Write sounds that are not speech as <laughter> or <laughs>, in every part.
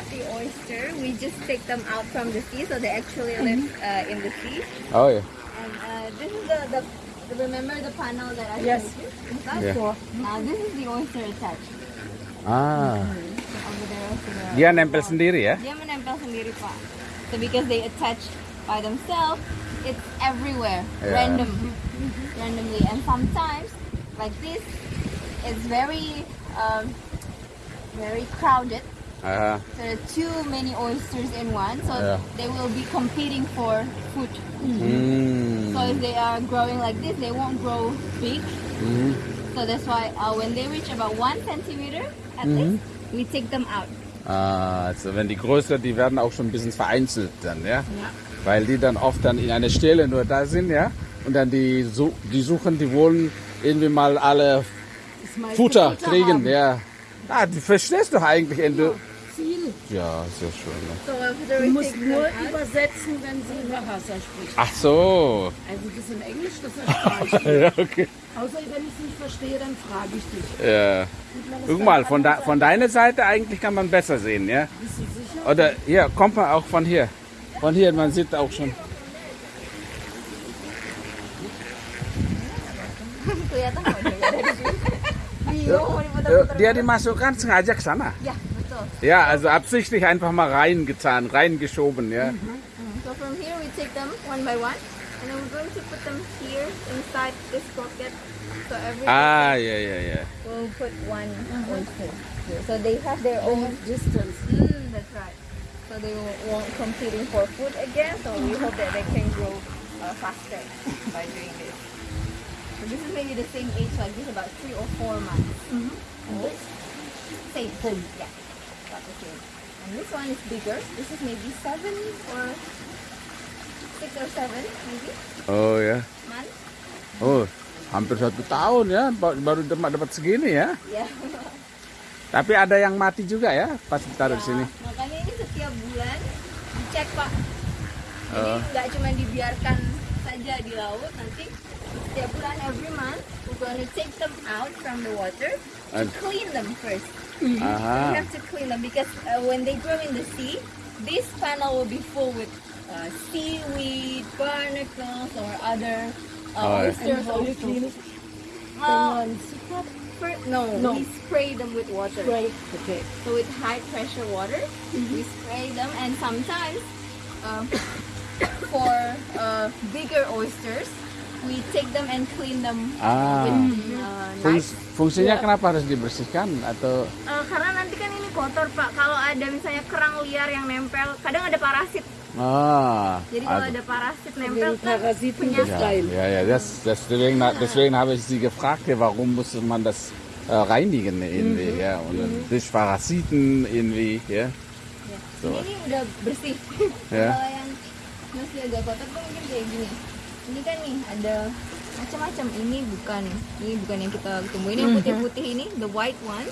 of the oyster, we just take them out from the sea, so they actually live uh, in the sea. Oh yeah. And uh, this is the, the, the remember the panel that I Yes. showed you? Inside? Yeah. Now this is the oyster attached. Ah. Over there to the Dia nempel sendiri ya? Dia menempel sendiri pak. So because they attach by themselves, it's everywhere, Yeah. random, randomly, and sometimes like this, it's very, um, very crowded. Ah. There are too many oysters in one, so Yeah. they will be competing for food. Hmm. So if they are growing like this, they won't grow big. Mhm. So that's why uh, when they reach about one centimeter at Mhm. least, we take them out. Ah, also wenn die größer, die werden auch schon ein bisschen vereinzelt dann, ja? Ja. Weil die dann oft dann in einer Stelle nur da sind, ja? Und dann die, die suchen, die wollen irgendwie mal alle meiste Futter kriegen, haben. ja. Ah, du verstehst doch eigentlich. Viel. Ja, sehr schön. Ne? So after Du musst nur übersetzen, wenn sie über Wasser spricht. Ach so. Also das in Englisch, das erspare <laughs> ich ja, okay. Außer wenn ich es nicht verstehe, dann frage ich dich. Ja. Guck mal, von, da, von deiner Seite eigentlich kann man besser sehen, ja? Bist du sicher? Oder hier, kommt man auch von hier. Von hier, man sieht auch schon. kelihatan dia dimasukkan sengaja ke sana. Ya. Ja, also absichtlich einfach mal reingetan, reingeschoben, ja. So from here we take them one by one, and then we're going to put them here inside this pocket. So every Ah, ja, ja, ja. we'll put one oyster here. So they have their own. Distance. Mm, that's right. So they won't, competing for food again. So we hope that they can grow uh, faster by doing this. So this is maybe the same age like this, about three or four months. old. Same. Same. Yeah. Same. And this one is bigger. This is maybe seven or six or seven maybe Oh ya. months. Oh, hampir satu tahun ya, ba- baru dapat dapat segini ya. Ya. Tapi ada yang mati juga ya, pas ditaruh di sini. Ya, Makanya ini setiap bulan dicek pak. Jadi Oh. nggak cuma dibiarkan saja di laut nanti setiap bulan every month we're gonna take them out from the water to And- clean them first. Mm-hmm. We have to clean them because uh, when they grow in the sea, this panel will be full with uh, seaweed, barnacles, or other uh, Oh, yeah. oysters. And how you also. clean it? Uh, Dengan no, No. we spray them with water. Spray. Okay. So with high pressure water, we spray them, and sometimes um, <coughs> for uh, bigger oysters, we take them and clean them Ah. with uh, Fungs- fungsinya Ya. kenapa harus dibersihkan atau Uh, karena nanti kan ini kotor pak. Kalau ada misalnya kerang liar yang nempel, kadang ada parasit. ah Jadi kalau ada parasit nempel kan Parasiten penyakit. befreien. Ja, ja, das, deswegen, deswegen habe ich Sie gefragt, warum muss man das äh, reinigen irgendwie, ja, und dann durch Parasiten irgendwie, ja. Ya. So. Ini udah bersih. Ya. Kalau yang masih agak kotor tuh mungkin kayak gini. Ini kan nih ada macam-macam. Ini bukan, ini bukan yang kita tunggu. Ini yang putih-putih ini, the white ones.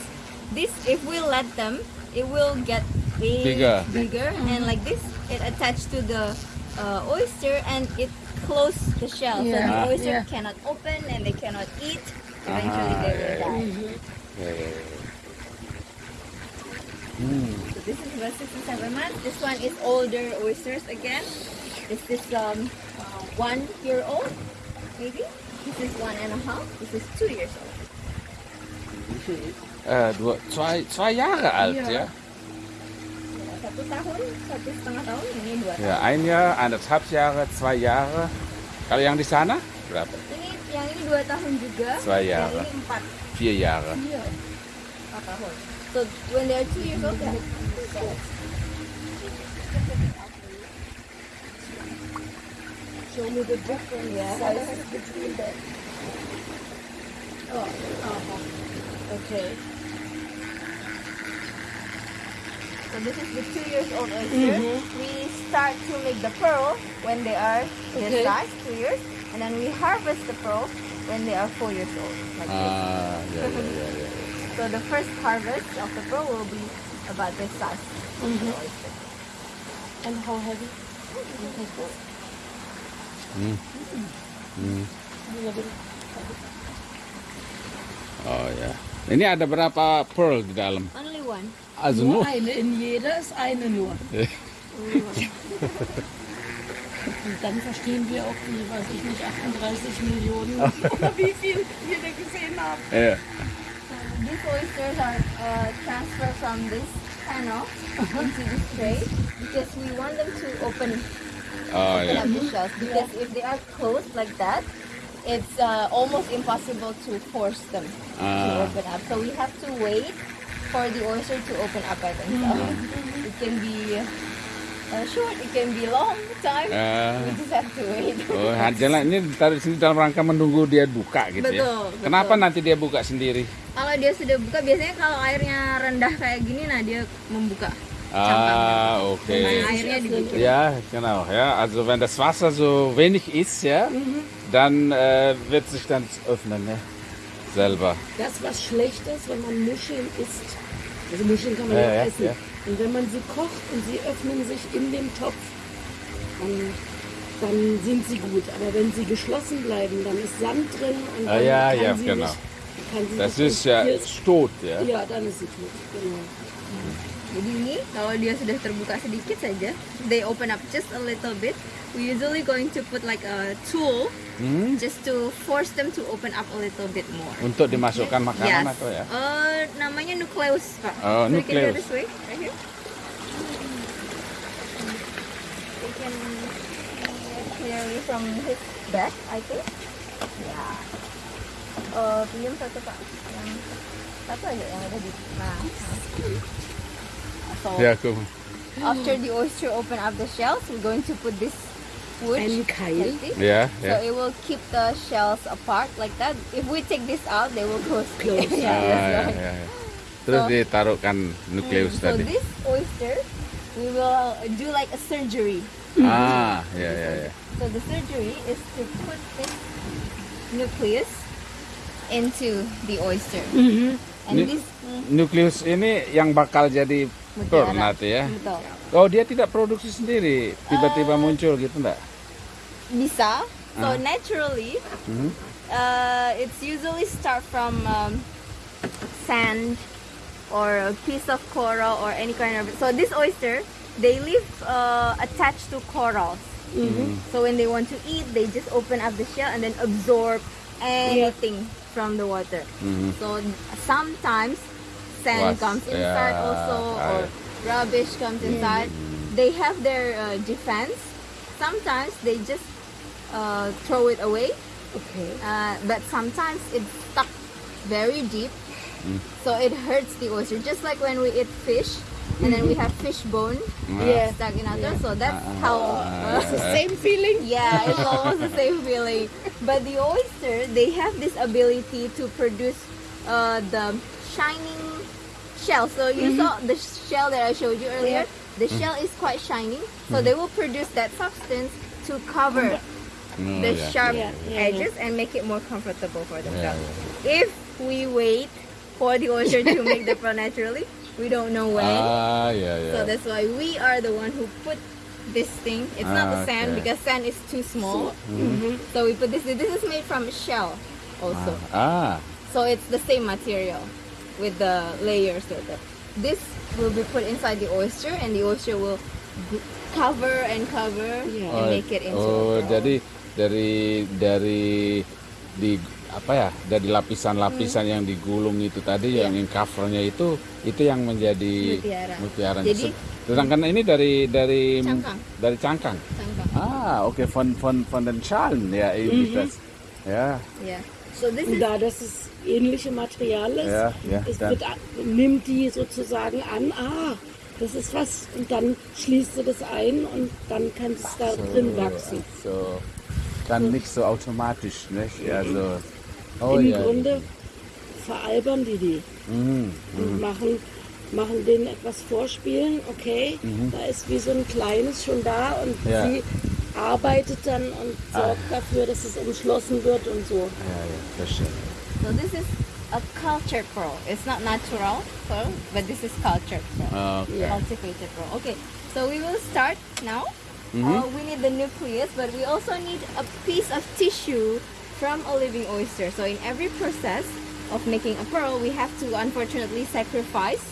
This if we let them, it will get big, Bigger. bigger, and like this, it attached to the uh, oyster and it close the shell, so Yeah. the Ah. oyster Yeah. cannot open and they cannot eat. Eventually, Aha, they will die. Ya, ya. Hmm. So this is about six to seven months. This one is older oysters again. This is um uh, one year old, maybe. This is one and a half. This is two years old. Äh, dua, zwei, zwei Jahre alt, Ja. ja. Ya, Satu tahun, satu setengah tahun. Ini dua tahun. Ja, ein Jahr, anderthalb Jahre, zwei Jahre. Kalau yang di sana berapa? Ini yang ini dua tahun juga. Zwei Yang Jahre. ini empat, Vier Jahre. iya, empat tahun. So when they are two years old, they Show me the difference Yeah. sizes between them. Oh, uh-huh. Okay. So this is the two years old oyster. We start to make the pearl when they are this Okay. size, two years, and then we harvest the pearl when they are four years old, like this. Ah, ja, ja, ja, ja. So the first harvest of the pearl will be about this size. of the oyster. And how heavy? Hmm. Hmm. Oh ya. Ini ada berapa pearl di dalam? Only one. Also nur nur. eine in jeder ist eine nur. <laughs> Und dann verstehen wir auch die, weiß ich nicht, 38 Millionen <laughs> oder wie viel wir da gesehen haben. Ja. These oysters are uh, transferred from this panel <laughs> into this tray because we want them to open, Oh ya. the shells. Because if they are closed like that, it's uh, almost impossible to force them to Ah. open up. So we have to wait for the oyster to open up by themselves. It can be uh, short, it can be long time. Ah. We just have to wait. Oh, jalan ini ditaruh sini dalam rangka menunggu dia buka gitu ya. Betul, betul. Kenapa nanti dia buka sendiri? Kalau dia sudah buka, biasanya kalau airnya rendah kayak gini, nah dia membuka. Ah, okay. Ja, genau. Ja, also wenn das Wasser so wenig ist, ja, dann äh, wird sich dann öffnen, ja, selber. Das, was schlecht ist, wenn man Muscheln isst. Also Muscheln kann man Ja, ja, essen. ja. Und wenn man sie kocht und sie öffnen sich in dem Topf, dann, dann sind sie gut. Aber wenn sie geschlossen bleiben, dann ist Sand drin und Ah, dann ja, kann ja, sie genau. nicht, kann sie Das ist ja tot, ja. Ja, dann ist sie tot. Genau. Jadi ini kalau dia sudah terbuka sedikit saja, they open up just a little bit. We usually going to put like a tool Hmm? just to force them to open up a little bit more. Untuk dimasukkan makanan Yes. atau ya? Uh, namanya nucleus pak. Oh, so nucleus. this way, right here. We can clearly from his back, I think. Ya. Uh, pinjam satu pak. Yang satu aja yang ada di. Nah. So Ya, aku. after the oyster open up the shells, we're going to put this wood. Ein Keil. like this. Ya, So it will keep the shells apart like that. If we take this out, they will close. Close. <laughs> yeah, Ah, right. ya, ya. Terus So- ditaruhkan nukleus So tadi. this oyster, we will do like a surgery. Ah, ya, ya, ya. So the surgery is to put this nucleus into the oyster. And Ni- this mm, Nukleus ini yang bakal jadi mutiara. nanti ya. Betul. Oh, dia tidak produksi sendiri, tiba-tiba Eh. muncul gitu enggak? Bisa. So Ah. naturally, Mhm. uh, it's usually start from um, sand or a piece of coral or any kind of. So this oyster, they live uh, attached to corals. So when they want to eat, they just open up the shell and then absorb anything from the water. Mhm. So sometimes sand Was- comes inside yeah, also, or rubbish comes inside. They have their uh, defense. Sometimes they just uh, throw it away, Okay. uh, but sometimes it's stuck very deep, Mm. so it hurts the oyster. Just like when we eat fish, and then we have fish bone Yeah. stuck in our throat. So that's Ah, how. uh, The same feeling. yeah, it's <laughs> almost the same feeling. But the oyster, they have this ability to produce uh, the shining shell. So you mm-hmm. saw the shell that I showed you earlier. The mm-hmm. shell is quite shiny, so mm-hmm. they will produce that substance to cover Oh, the ya. sharp Yeah, yeah, edges and make it more comfortable for Ya, themselves. ya. If we wait for the oyster to make the <laughs> pearl naturally, we don't know when. Ah, ya, ya. So that's why we are the one who put this thing. It's not the Ah, sand okay. because sand is too small. So we put this. This is made from shell, also. Ah, ah. So it's the same material with the layers with it. This will be put inside the oyster, and the oyster will cover and cover Yeah. and make it into. oh, a pearl. jadi dari dari di apa ya dari lapisan-lapisan Hmm. yang digulung itu tadi Iya. yang covernya itu itu yang menjadi Mutiara. mutiaranya. Jadi- Se- sedangkan ini dari dari Cangkang. dari cangkang. Sangkang. Ah, okay, von von von den Schalen, ja, eben Mhm. das. Ja, Yeah. So this Und da das das ähnliche Material ist, Ja, ja, es wird, nimmt die sozusagen an, ah, das ist was. Und dann schließt du das ein und dann kann es da drin wachsen. So, dann nicht so automatisch, nicht? Ja, so. Oh Im ja. Grunde veralbern die die Mhm. und machen, machen denen etwas vorspielen, okay, da ist wie so ein kleines schon da und Mhm. Ja. sie arbeitet dann und ah, sorgt dafür, dass es umschlossen wird und so. Ja, ja, verstehe. so this is a cultured pearl. It's not natural pearl, but this is cultured pearl. Ah, okay. cultivated pearl. Okay, so we will start now. Mm-hmm. Uh, we need the nucleus, but we also need a piece of tissue from a living oyster. So in every process of making a pearl, we have to unfortunately sacrifice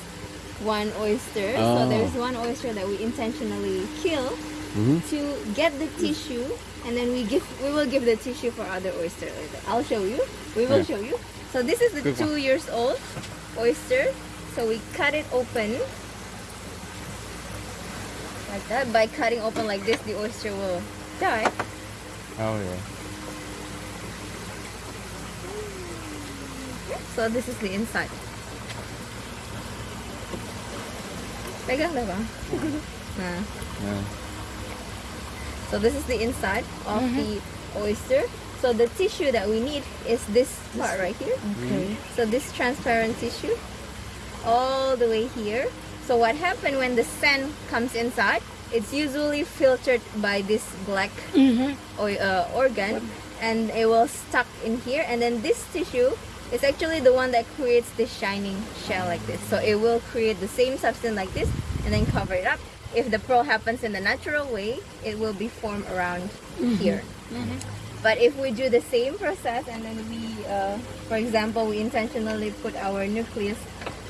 one oyster. Oh. So there's one oyster that we intentionally kill Mhm. to get the tissue, and then we give we will give the tissue for other oyster later. I'll show you. We will Yeah. show you. So this is the Good one. two years old oyster. So we cut it open like that. By cutting open like this, the oyster will die. Oh yeah. So this is the inside. Pegang dah bang. <laughs> nah. Yeah. So this is the inside of mm-hmm. the oyster. So the tissue that we need is this part right here. Okay. Mm-hmm. So this transparent tissue, all the way here. So what happened when the sand comes inside? It's usually filtered by this black mm-hmm. oil, uh, organ, and it will stuck in here. And then this tissue is actually the one that creates this shining shell like this. So it will create the same substance like this, and then cover it up. If the pearl happens in the natural way, it will be formed around here. But if we do the same process and then we, uh, for example, we intentionally put our nucleus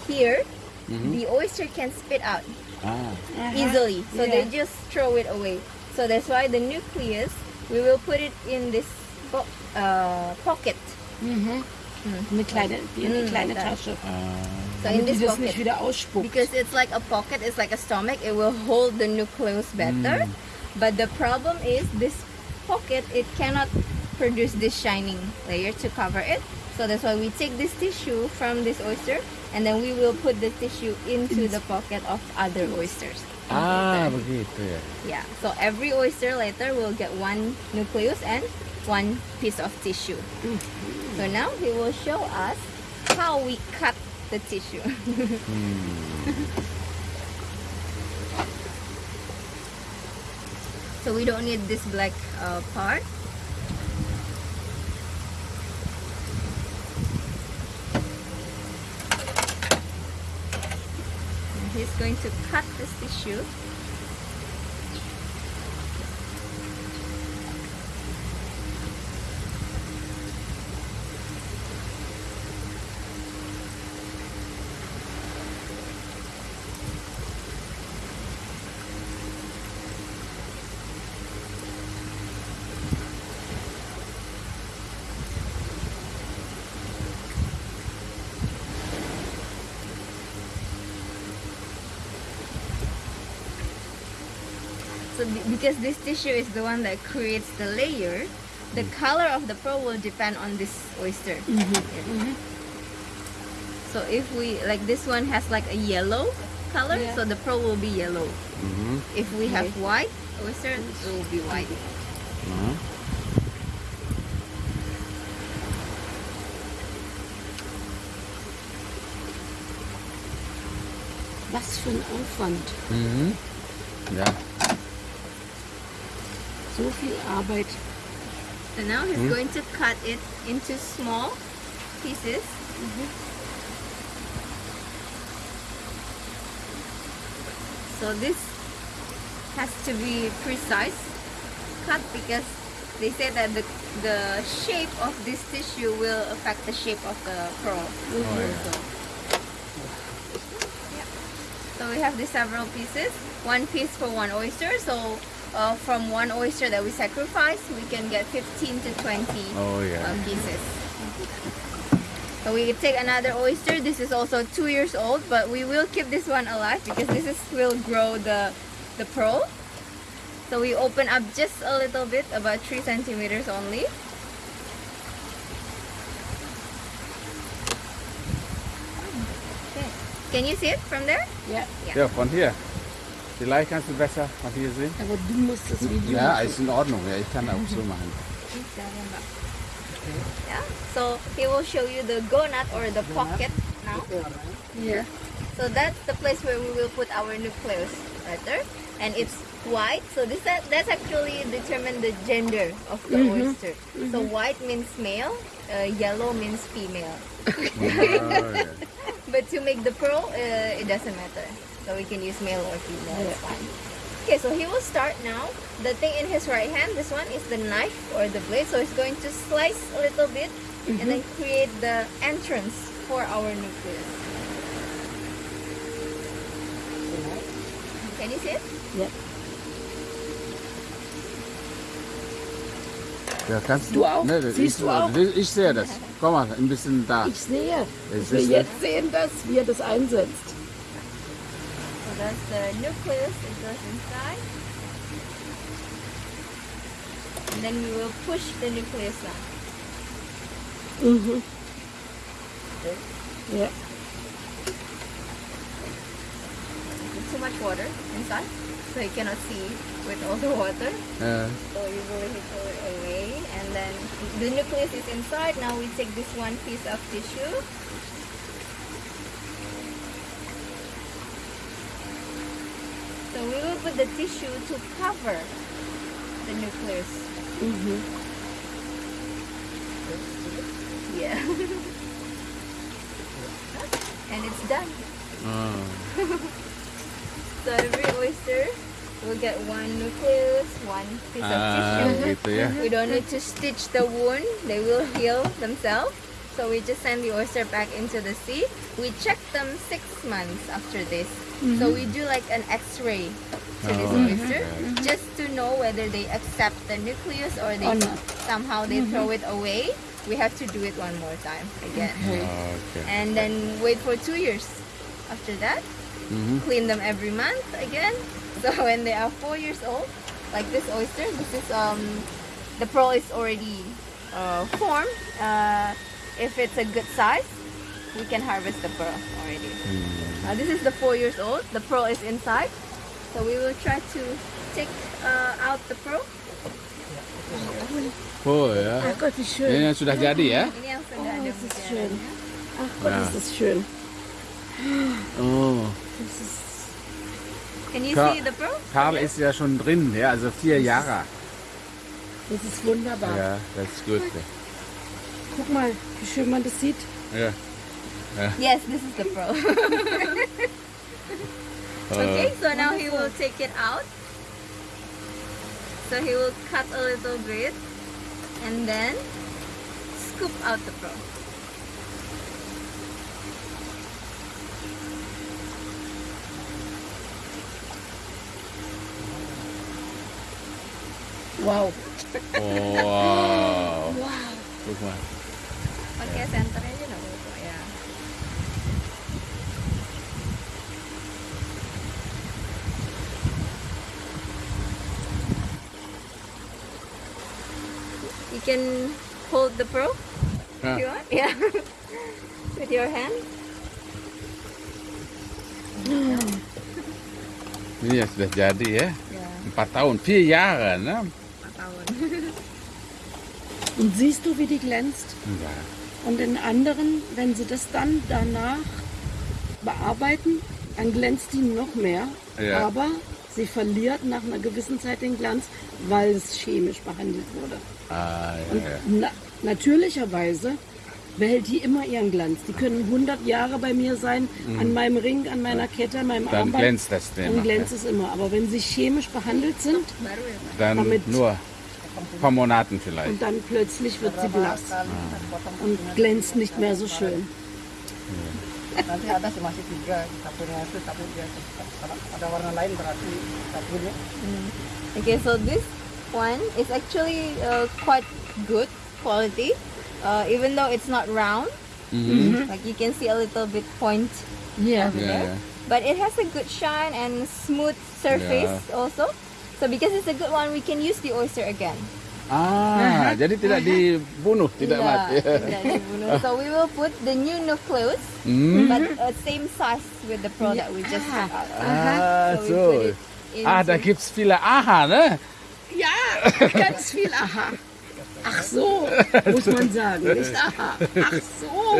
here, the oyster can spit out Ah. easily. So they just throw it away. So that's why the nucleus, we will put it in this uh, pocket. Eine kleine, wie eine Mm, kleine like that. Tasche. So in Damit this die das nicht pocket. wieder ausspuckt. Because it's like a pocket, it's like a stomach, it will hold the nucleus better. But the problem is this pocket, it cannot produce this shining layer to cover it. So that's why we take this tissue from this oyster and then we will put the tissue into the pocket of other oysters. Ah, begitu ya. Yeah, so every oyster later will get one nucleus and one piece of tissue. So now he will show us how we cut the tissue. <laughs> so we don't need this black uh, part. And he's going to cut this tissue. Because this tissue is the one that creates the layer, the mm. color of the pearl will depend on this oyster. Mm-hmm. Yeah. Mm-hmm. So if we like this one has like a yellow color, Yeah. so the pearl will be yellow. Mhm. If we have white oyster, it will be white. Was für ein Aufwand. Ja. So viel Arbeit. So now he's hmm? going to cut it into small pieces. So this has to be precise cut because they say that the the shape of this tissue will affect the shape of the pearl. Oh, yeah. So we have these several pieces, one piece for one oyster. So uh, from one oyster that we sacrifice, we can get 15 to 20 Oh yeah. uh, pieces. So we take another oyster. This is also two years old, but we will keep this one alive because this is will grow the the pearl. So we open up just a little bit, about three centimeters only. Okay. Can you see it from there? Ja, Ja, von hier. Vielleicht kannst du besser von hier sehen. aber du musst das Video Ja, machen. ist in Ordnung. Ja, ich kann auch so machen. Yeah. So he will show you the gonad or the pocket now. Ja. So that's the place where we will put our nucleus right there, and it's white. So this that, that's actually determine the gender of the oyster. So white means male, uh, yellow means female. Oh, <laughs> ja. But to make the pearl, uh, it doesn't matter. So we can use male or female. It's fine. Okay, so he will start now. The thing in his right hand, this one is the knife or the blade. So he's going to slice a little bit and then create the entrance for our nucleus. Can you see it? Ja. Ja, kannst Du auch? Ne, das Siehst ich, du auch? Ich sehe das. Komm mal, ein bisschen da. Ich sehe, Es dass wir ist- jetzt sehen, dass wie er das einsetzt. So that's the nucleus. It goes inside. And then we will push the nucleus down. Mhm. Ja. There's too much water inside, so you cannot see with all the water. Ja. So usually we throw it away, and then the nucleus is inside. Now we take this one piece of tissue. So we will put the tissue to cover the nucleus. Mhm. Yeah. <laughs> and it's done. Ah. <laughs> So every oyster will get one nucleus, one piece of Ah, tissue. gitu ya. We don't need to stitch the wound. They will heal themselves. So we just send the oyster back into the sea. We check them six months after this. So we do like an x-ray to this Oh, oyster okay. just to know whether they accept the nucleus or they Or somehow they throw it away. We have to do it one more time again. Okay. And then wait for two years. After that, clean them every month again. <laughs> So when they are four years old, like this oyster, this is um, the pearl is already uh, formed. Uh, if it's a good size, we can harvest the pearl already. Uh, this is the four years old. The pearl is inside, so we will try to take uh, out the pearl. Oh ya. Ach Gott, wie schön. Ini yang sudah jadi ya. Ini yang sudah Oh, ada das ist schön. Ach Gott, Ja. ist das schön. Oh. Das ist Can you Ka- see the pearl? Karl ist ja schon drin, ja, also vier Jahre. Das ist wunderbar. Ja, das ist gut. Guck mal, wie schön man das sieht. Ja. <laughs> Yes, this is the pearl. <laughs> Uh, okay, so now he will take it out. So he will cut a little bit and then scoop out the pro. Wow. Oh, wow. Can hold the pearl if Ja. you want. Yeah. <laughs> With your hand. Ini ya sudah jadi ya. Yeah. Empat tahun, vier Jahre, ne? Empat tahun. <laughs> Und siehst du, wie die glänzt? Enggak. Und in anderen, wenn sie das dann danach bearbeiten, dann glänzt die noch mehr. Ja. Aber sie verliert nach einer gewissen Zeit den Glanz, weil es chemisch behandelt wurde. Ah, ja, Und ja. na, natürlicherweise behält die immer ihren Glanz. Die können 100 Jahre bei mir sein, an meinem Ring, an meiner Kette, an meinem Mhm. Dann Armband. glänzt das Dann Thema. glänzt es immer. Aber wenn sie chemisch behandelt sind. Dann damit- nur ein paar Monaten vielleicht. und dann plötzlich wird sie blass und glänzt nicht mehr so schön. Nanti ada sih masih tiga satunya itu tapi dia kalau ada warna lain berarti satunya Okay, so this one is actually uh, quite good quality, uh, even though it's not round. Mhm. Like you can see a little bit point Ja. over Ja, there, ja. but it has a good shine and smooth surface also. So because it's a good one, we can use the oyster again. Ah, jadi tidak dibunuh, tidak Tidak- mati. <laughs> tidak dibunuh. so we will put the new nucleus, Hmm. but uh, same size with the pearl that we just took out. Ah, So we so. put it Ah, da into- gibt's viele Aha, ne? Ja, ganz viel Aha. Ach so, muss man sagen. Nicht Aha. Ach so.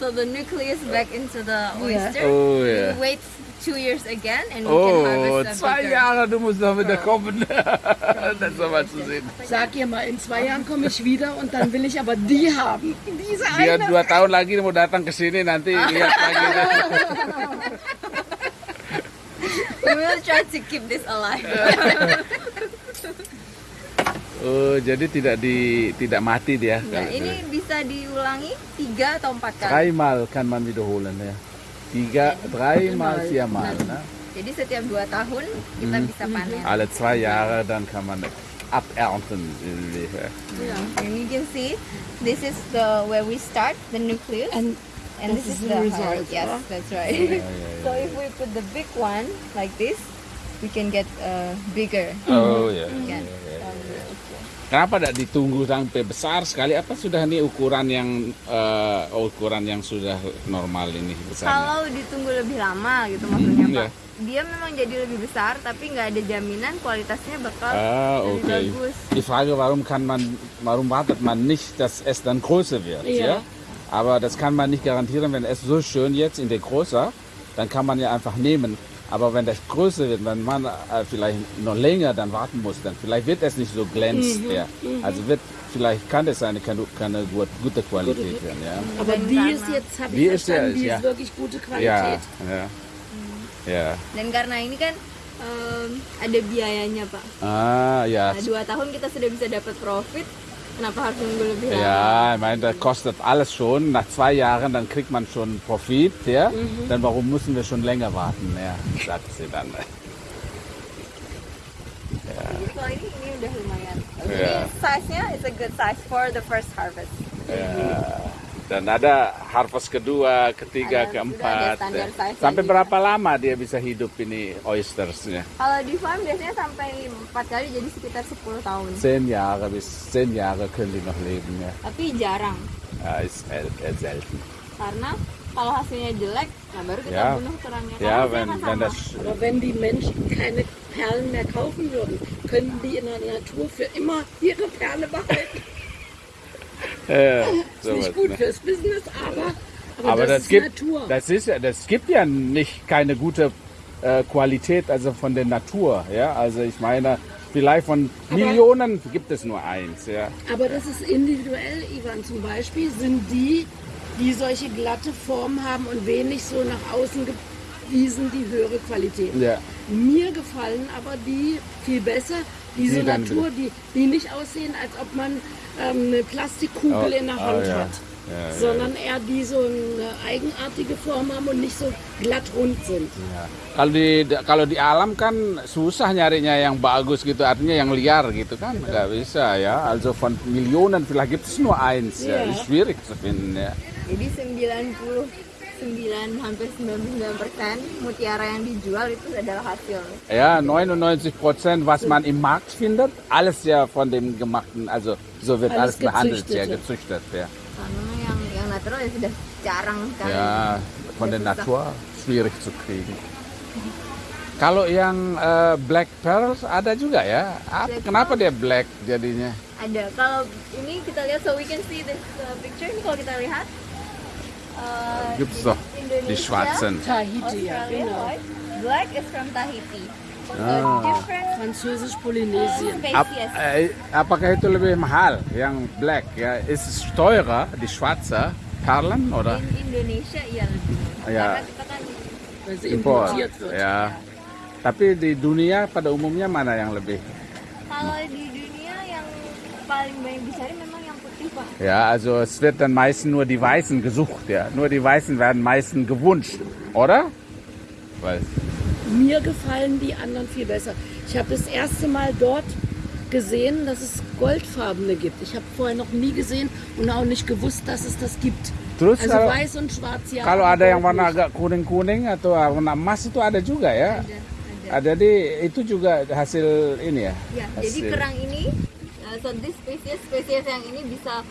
So the nucleus back into the oyster. Oh, ja. We wait two years again and we can Oh, harvest a zwei bigger. Jahre, du musst noch wieder kommen. <laughs> das soll mal zu sehen. Sag ihr mal, in zwei Jahren komme ich wieder und dann will ich aber die haben. Diese Dia eine. dua tahun lagi mau datang ke sini nanti lihat lagi. <laughs> We will try to keep this alive. Oh, jadi tidak di tidak mati dia. Nah, ini bisa diulangi tiga atau empat kali. dreimal kann man wiederholen, ja. Tiga, dreimal, viermal. Ne? Jadi setiap dua tahun kita bisa panen. Alle zwei Jahre, dann kann man abernten. Yeah. And you can see, this is the where we start the nucleus, and, And this, this is is the the heart. result, Yes, huh? that's right. so if we put the big one like this, we can get uh, bigger. Oh ya. Kan? Kenapa tidak ditunggu sampai besar sekali? Apa sudah ini ukuran yang eh, ukuran yang sudah normal ini besarnya? Kalau ditunggu lebih lama gitu maksudnya Hmm, Pak. ya. Dia memang jadi lebih besar tapi nggak ada jaminan kualitasnya bakal Ah, lebih okay. bagus. Die Frage, warum kann man, warum wartet man nicht, dass es dann größer wird? Ja. Ja. Aber das kann man nicht garantieren, wenn es so schön jetzt in der größer, dann kann man ja einfach nehmen. Aber wenn das größer wird, wenn man äh, vielleicht noch länger dann warten muss, dann vielleicht wird es nicht so glänzt. ja. Also wird vielleicht kann es eine keine, keine gut, gute Qualität werden. Ja. Aber die ist jetzt, habe ich ist ja- verstanden, die ja. ist wirklich gute Ja, Qualität. ja. Ja. Dan karena ini kan em, ada biayanya Pak. Ah, ja. Nah, dua tahun kita sudah bisa dapat profit. Nunggu lebih lama? Ja, ich meine, das kostet alles schon. Nach zwei Jahren, dann kriegt man schon Profit, ja. Dann warum müssen wir schon länger warten, ja, sagt sie dann. Jadi kalau ini ini udah lumayan. Size-nya is a good size for the first harvest. Ya. Dan ada harvest kedua, ketiga, Ada- keempat. standar ya. size Sampai lagi. berapa lama dia bisa hidup ini oystersnya? Kalau di farm biasanya sampai empat kali jadi sekitar 10 tahun. Zehn Jahre bis zehn Jahre können die noch leben, ja. Tapi jarang eher eher selten. karena kalau hasilnya jelek, nah baru kita Ja. bunuh kerangnya. Ja, wenn, wenn kan das sama. Aber wenn die Menschen keine Perlen mehr kaufen würden, könnten die in der Natur für immer ihre Perle behalten. Äh, Ist sowas, nicht gut ne? fürs Business, aber, aber, Aber das, das, ist gibt, Natur. das ist ja, das gibt ja nicht keine gute äh, Qualität, also von der Natur, ja. Also ich meine, vielleicht von Millionen gibt es nur eins, ja. Aber das ist individuell, Ivan. Zum Beispiel sind die, die solche glatte Formen haben und wenig so nach außen gewiesen, die höhere Qualität. Ja. Mir gefallen aber die viel besser, die so Die dann Natur, die, die nicht aussehen, als ob man ähm, eine Plastikkugel Oh, in der oh, Hand ja. hat. Ja, ja, sondern eher die so eine eigenartige Form haben und nicht so glatt rund sind. Ya. Kalau di kalau di alam kan susah nyarinya yang bagus gitu, artinya yang liar gitu kan nggak bisa ya. Also von Millionen vielleicht gibt es nur eins ya, Iya. Ist schwierig zu finden ya. Jadi 99 hampir 99 persen mutiara yang dijual itu adalah hasil. Ja, 99 Prozent, was man im Markt findet, alles ja von dem gemachten, also so wird alles, Alles behandelt, ja, gezüchtet, ja. Karena yang yang natural ya sudah jarang sekali. Ja, von der. Natur schwierig zu kriegen. Kalau yang eh, Black Pearls ada juga ya. Black Kenapa dia black jadinya? Ada. Kalau ini kita lihat, so we can see this uh, picture. Ini kalau kita lihat. Uh, Gibt's ini doch Indonesia, die Schwarzen. Tahiti, ja, genau. Black is from Tahiti. Ah. Französisch-Polynesien. Species. eh, apakah itu lebih mahal yang black ya? Ist es teurer die schwarze Perlen oder In Indonesia iya lebih. Ya. Karena kita kan Weil sie import? importiert wird. Ya. Tapi di dunia pada umumnya mana yang lebih? kalau di dunia yang paling banyak dicari memang. Ja, also es wird dann meistens nur die Weißen gesucht, ja. Nur die Weißen werden meistens gewünscht, oder? Weil, Mir gefallen die anderen viel besser. Ich habe das erste Mal dort gesehen, dass es goldfarbene gibt. Ich habe vorher noch nie gesehen und auch nicht gewusst, dass es das gibt. Terus Also kalau- weiß und schwarz ja. kalau ada yang warna agak kuning-kuning atau warna emas itu ada juga ya? Ada, ada. Ada di itu juga hasil ini ya? Ya, jadi Hasil- kerang ini, so this spesies, spesies yang ini bisa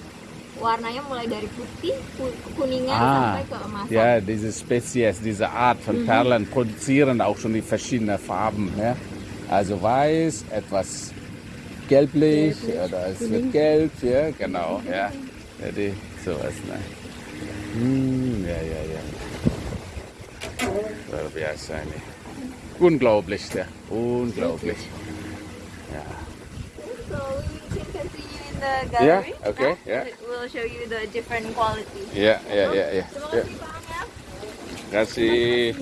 warnanya mulai dari putih, ku- kuningan Ah, sampai ke emasan. ja, diese Spezies, diese Art von Perlen produzieren auch schon die verschiedenen Farben. Ja? Also weiß, etwas gelblich, Gelblich, oder es grün. wird gelb, ja, genau. Ja. Jadi sowas. Ne? Hmm, ya, ya, ya. Luar biasa ini. Unglaublich, ya. Unglaublich. Ja. The Yeah, gallery. okay, huh? yeah. We'll show you the different quality. Ya, ya, ya, ya. Terima kasih ya. Terima kasih.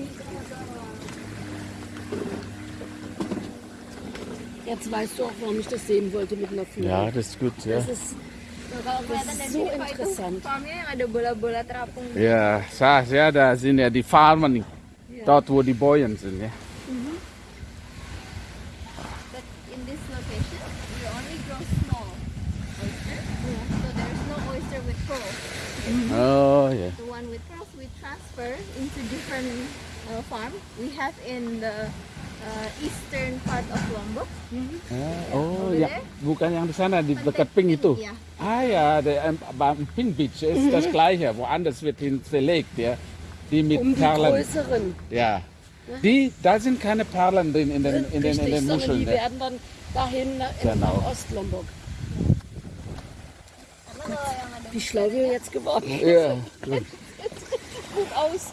Jetzt weißt du auch, warum ich das sehen wollte mit einer Führung. Ja, das ist gut, ja. Das ist kelihatan dari so interessant. farmnya yang ada bola-bola terapung. Ja, sah, ja, da sind ja die Farmen, dort wo die Bäume sind. Ja. Oh ya. The one with pearls we transfer into different uh, farm. We have in the uh, eastern part of Lombok. Ah, oh over ya, there. bukan yang di sana di dekat Pink itu. ja. Ah ja, der beim Pink Beach ist das gleiche. Woanders wird hin verlegt, ja. Die mit Um die Perlen. größeren. Ja. Die, da sind keine Perlen drin in den, in den, in den sondern Muscheln. die werden dann dahin in Genau. Ostlombok. Yang ada Wie schlau wir jetzt geworden sind. Ja. Gut aus.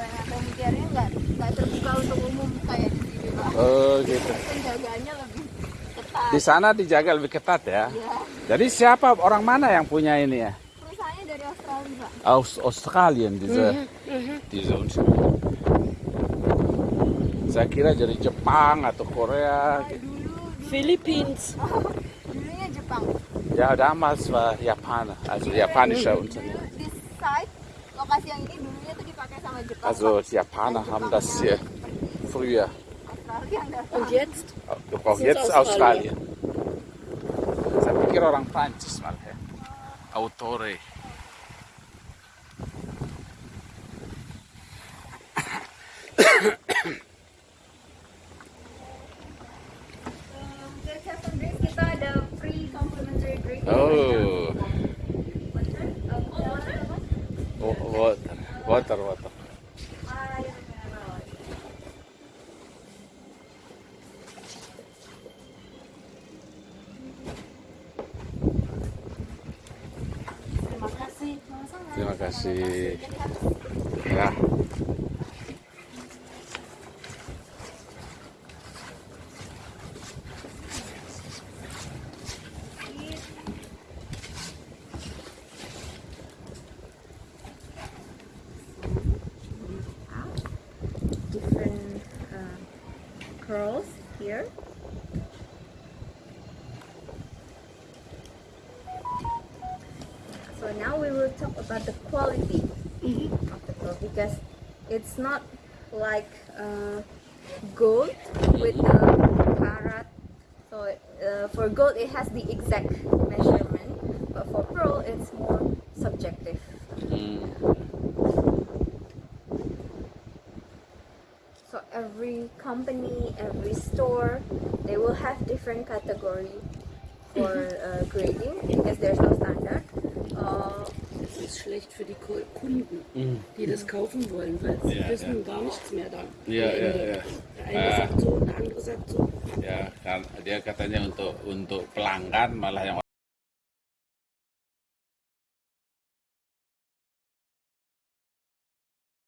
kalau yang ada mutiaranya nggak nggak terbuka untuk umum kayak di sini pak. Oh gitu. Penjagaannya lebih ketat. Di sana dijaga lebih ketat ya. Ya. Jadi siapa orang mana yang punya ini ya? Perusahaannya dari Australia pak. Aus Australien diese diese Unsur. Saya kira dari Jepang atau Korea. Dulu dulu Philippines. Ja, damals war Japaner, also japanischer Unternehmen. Also die Japaner haben das hier früher. Und jetzt? Du brauchst jetzt Australien. Australien. Saya pikir orang Prancis malah. Autore. Now we will talk about the quality of the pearl because it's not like uh, gold with the karat. So uh, for gold it has the exact measurement, but for pearl it's more subjective. Hmm. So every company, every store, they will have different category for uh, grading because there's no standard. Uh, schlecht für die Kunden, die das kaufen wollen, weil sie Ja, wissen gar nichts mehr da. Ja, ja, ja. Der eine Ah. sagt so, der andere sagt so. Kan dia katanya untuk untuk pelanggan malah yang